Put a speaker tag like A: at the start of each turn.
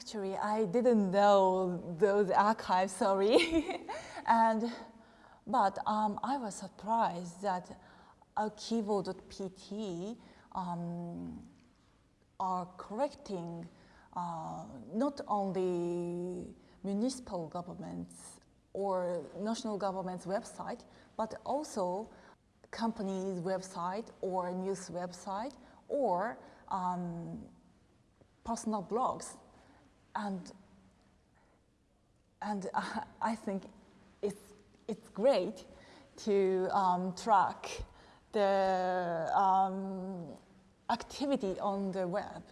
A: Actually, I didn't know those archives, sorry. and, but um, I was surprised that Arquivo.pt um, are collecting uh, not only municipal governments or national government's website, but also company's website or news website or um, personal blogs. And, and I think it's, it's great to um, track the um, activity on the web.